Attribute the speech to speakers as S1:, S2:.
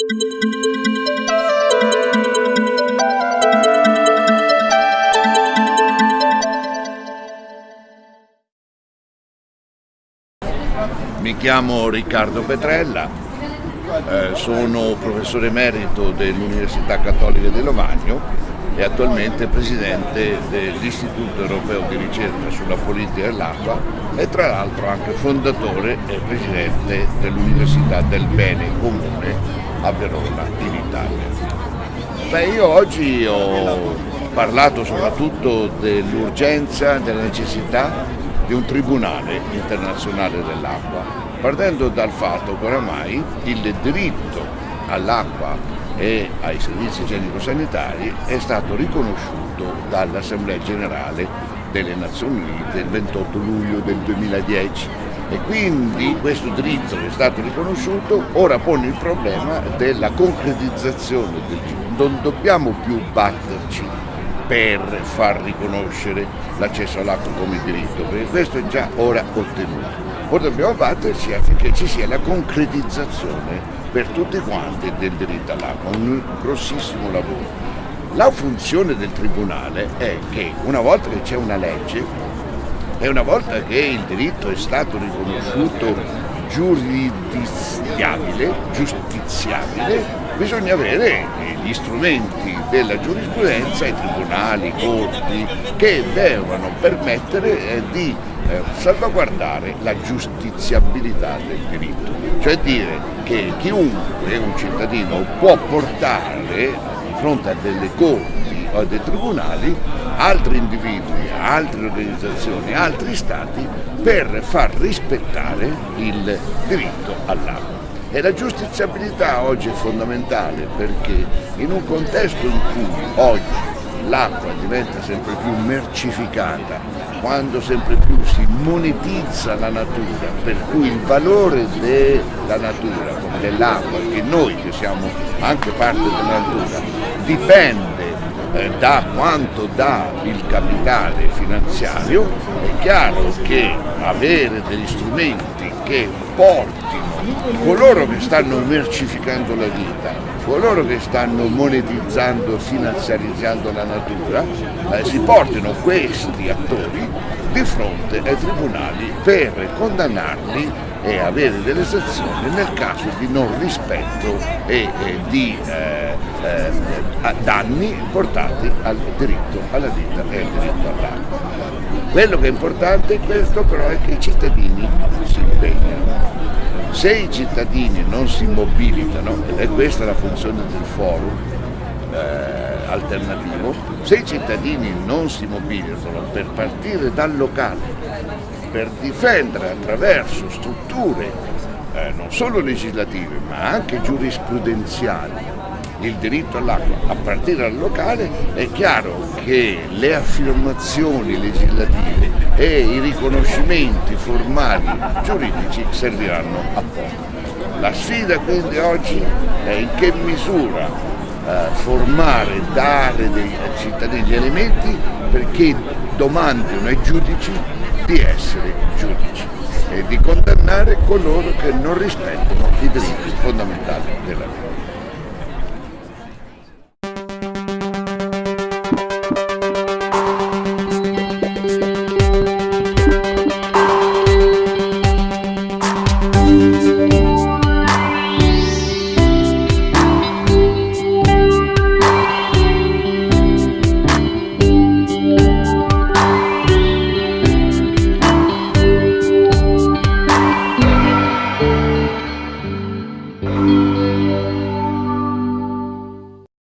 S1: Mi chiamo Riccardo Petrella, eh, sono professore emerito dell'Università Cattolica di Lovagno e attualmente presidente dell'Istituto Europeo di Ricerca sulla Politica dell'Acqua e tra l'altro anche fondatore e presidente dell'Università del Bene Comune a Verona in Italia. Beh, io oggi ho parlato soprattutto dell'urgenza, della necessità di un tribunale internazionale dell'acqua, partendo dal fatto che oramai il diritto all'acqua e ai servizi igienico-sanitari è stato riconosciuto dall'Assemblea Generale delle Nazioni Unite il 28 luglio del 2010 e quindi questo diritto che è stato riconosciuto ora pone il problema della concretizzazione del diritto. Non dobbiamo più batterci per far riconoscere l'accesso all'acqua come diritto, perché questo è già ora ottenuto. Ora dobbiamo batterci affinché ci sia la concretizzazione per tutti quanti del diritto all'acqua, un grossissimo lavoro. La funzione del Tribunale è che una volta che c'è una legge e una volta che il diritto è stato riconosciuto giuridiziabile, giustiziabile, bisogna avere gli strumenti della giurisprudenza, i tribunali, i corti, che devono permettere eh, di eh, salvaguardare la giustiziabilità del diritto, cioè dire che chiunque, un cittadino, può portare di fronte a delle corti o a dei tribunali altri individui, altre organizzazioni, altri stati per far rispettare il diritto all'acqua. E la giustiziabilità oggi è fondamentale perché in un contesto in cui oggi l'acqua diventa sempre più mercificata, quando sempre più si monetizza la natura, per cui il valore della natura, dell'acqua, che noi che siamo anche parte della natura, dipende eh, da quanto dà il capitale finanziario, è chiaro che avere degli strumenti che portino coloro che stanno mercificando la vita, coloro che stanno monetizzando finanziarizzando la natura, eh, si portino questi attori di fronte ai tribunali per condannarli e avere delle sanzioni nel caso di non rispetto e, e di eh, eh, danni portati al diritto alla vita e al diritto all'acqua. Quello che è importante è questo però è che i cittadini si impegnano. Se i cittadini non si mobilitano, ed è questa la funzione del forum, eh, alternativo, se i cittadini non si mobilitano per partire dal locale per difendere attraverso strutture eh, non solo legislative ma anche giurisprudenziali il diritto all'acqua a partire dal locale, è chiaro che le affermazioni legislative e i riconoscimenti formali giuridici serviranno a poco. La sfida quindi oggi è in che misura eh, formare, dare dei cittadini gli elementi perché domandino ai giudici di essere giudici e di condannare coloro che non rispettano i diritti fondamentali della vita.